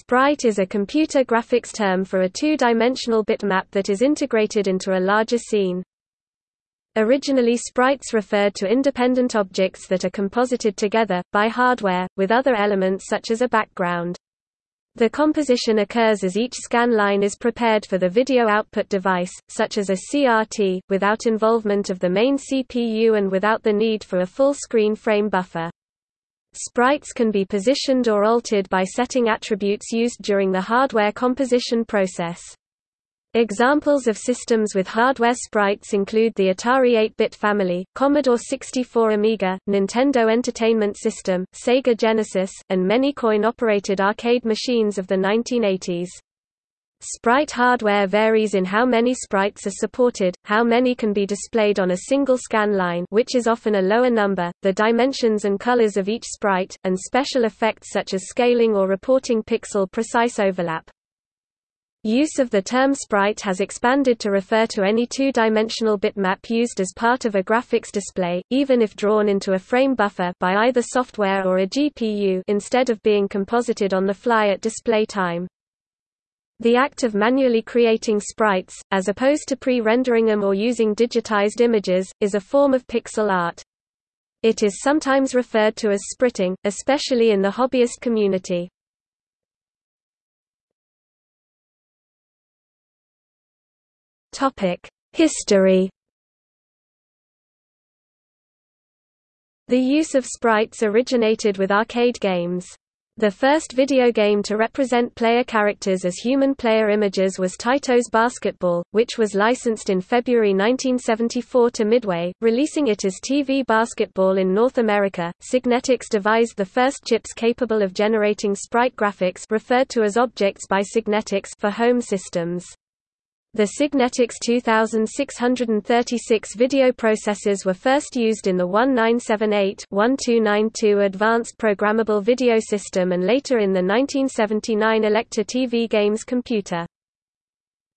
Sprite is a computer graphics term for a two-dimensional bitmap that is integrated into a larger scene. Originally sprites referred to independent objects that are composited together, by hardware, with other elements such as a background. The composition occurs as each scan line is prepared for the video output device, such as a CRT, without involvement of the main CPU and without the need for a full-screen frame buffer. Sprites can be positioned or altered by setting attributes used during the hardware composition process. Examples of systems with hardware sprites include the Atari 8-bit family, Commodore 64 Amiga, Nintendo Entertainment System, Sega Genesis, and many coin-operated arcade machines of the 1980s. Sprite hardware varies in how many sprites are supported, how many can be displayed on a single scan line which is often a lower number, the dimensions and colors of each sprite, and special effects such as scaling or reporting pixel-precise overlap. Use of the term sprite has expanded to refer to any two-dimensional bitmap used as part of a graphics display, even if drawn into a frame buffer by either software or a GPU instead of being composited on the fly at display time. The act of manually creating sprites, as opposed to pre-rendering them or using digitized images, is a form of pixel art. It is sometimes referred to as spriting, especially in the hobbyist community. History The use of sprites originated with arcade games. The first video game to represent player characters as human player images was Taito's Basketball, which was licensed in February 1974 to Midway, releasing it as TV Basketball in North America. Signetics devised the first chips capable of generating sprite graphics referred to as objects by Signetics for home systems. The Signetics 2636 video processors were first used in the 1978-1292 Advanced Programmable Video System and later in the 1979 Elektor TV Games computer.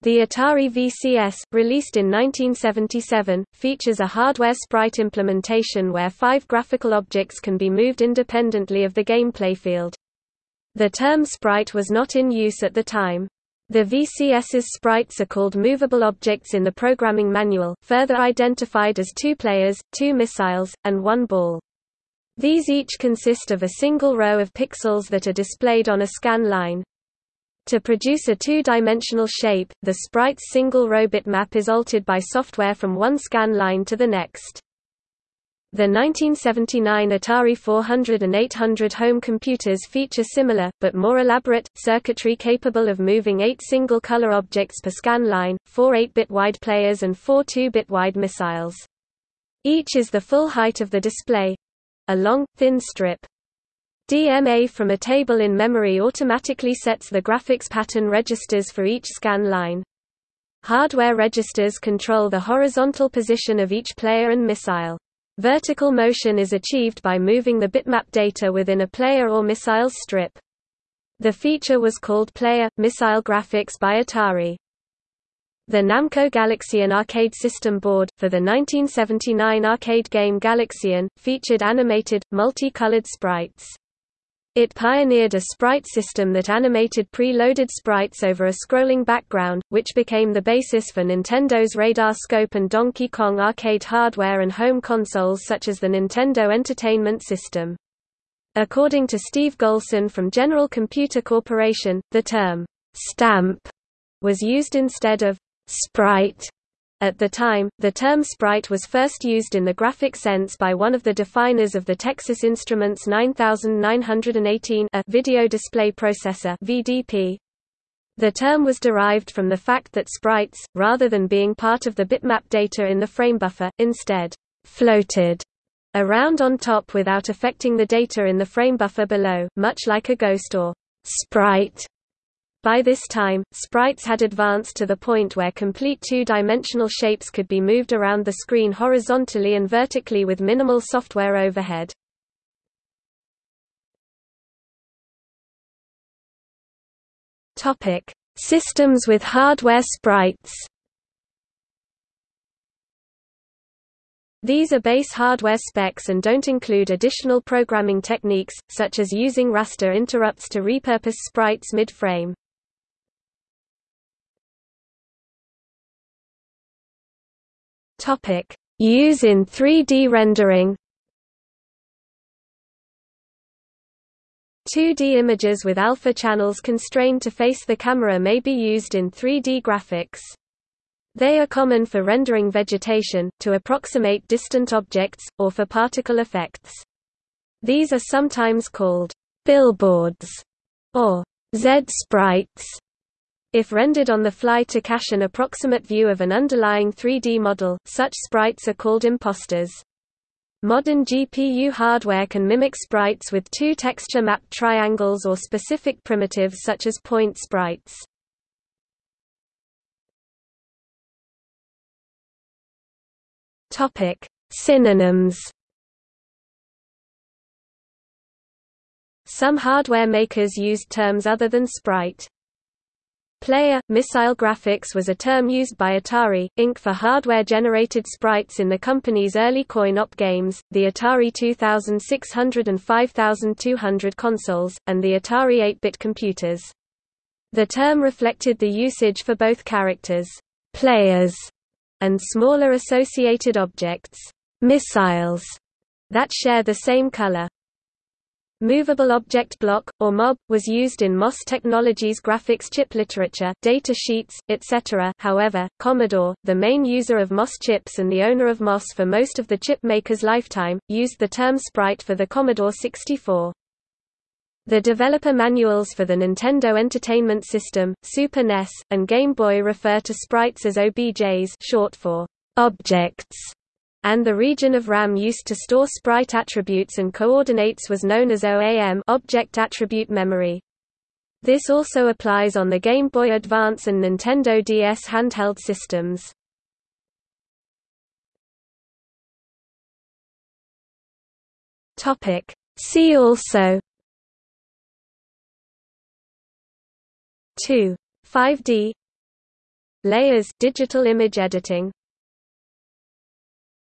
The Atari VCS, released in 1977, features a hardware sprite implementation where five graphical objects can be moved independently of the gameplay field. The term sprite was not in use at the time. The VCS's sprites are called movable objects in the programming manual, further identified as two players, two missiles, and one ball. These each consist of a single row of pixels that are displayed on a scan line. To produce a two-dimensional shape, the sprite's single-row bitmap is altered by software from one scan line to the next. The 1979 Atari 400 and 800 home computers feature similar, but more elaborate, circuitry capable of moving eight single-color objects per scan line, four 8-bit wide players and four 2-bit wide missiles. Each is the full height of the display—a long, thin strip. DMA from a table in memory automatically sets the graphics pattern registers for each scan line. Hardware registers control the horizontal position of each player and missile. Vertical motion is achieved by moving the bitmap data within a player or missile's strip. The feature was called Player – Missile Graphics by Atari. The Namco Galaxian arcade system board, for the 1979 arcade game Galaxian, featured animated, multi-colored sprites. It pioneered a sprite system that animated pre-loaded sprites over a scrolling background, which became the basis for Nintendo's Radar Scope and Donkey Kong arcade hardware and home consoles such as the Nintendo Entertainment System. According to Steve Golson from General Computer Corporation, the term stamp was used instead of sprite at the time, the term sprite was first used in the graphic sense by one of the definers of the Texas Instruments 9918 a video display processor VDP. The term was derived from the fact that sprites, rather than being part of the bitmap data in the frame buffer, instead floated around on top without affecting the data in the frame buffer below, much like a ghost or sprite by this time, sprites had advanced to the point where complete two-dimensional shapes could be moved around the screen horizontally and vertically with minimal software overhead. Topic: Systems with hardware sprites. These are base hardware specs and don't include additional programming techniques, such as using raster interrupts to repurpose sprites mid-frame. Use in 3D rendering 2D images with alpha channels constrained to face the camera may be used in 3D graphics. They are common for rendering vegetation, to approximate distant objects, or for particle effects. These are sometimes called billboards or Z-sprites. If rendered on the fly to cache an approximate view of an underlying 3D model, such sprites are called imposters. Modern GPU hardware can mimic sprites with two texture-mapped triangles or specific primitives such as point sprites. Topic: Synonyms. Some hardware makers used terms other than sprite. Player missile graphics was a term used by Atari Inc. for hardware-generated sprites in the company's early coin-op games, the Atari 2600 and 5200 consoles, and the Atari 8-bit computers. The term reflected the usage for both characters, players, and smaller associated objects, missiles, that share the same color. Movable Object Block, or MOB, was used in MOS Technologies graphics chip literature data sheets, etc. However, Commodore, the main user of MOS chips and the owner of MOS for most of the chip maker's lifetime, used the term sprite for the Commodore 64. The developer manuals for the Nintendo Entertainment System, Super NES, and Game Boy refer to sprites as OBJs short for objects, and the region of RAM used to store sprite attributes and coordinates was known as OAM object attribute memory. This also applies on the Game Boy Advance and Nintendo DS handheld systems. Topic: See also 2. 5D Layers digital image editing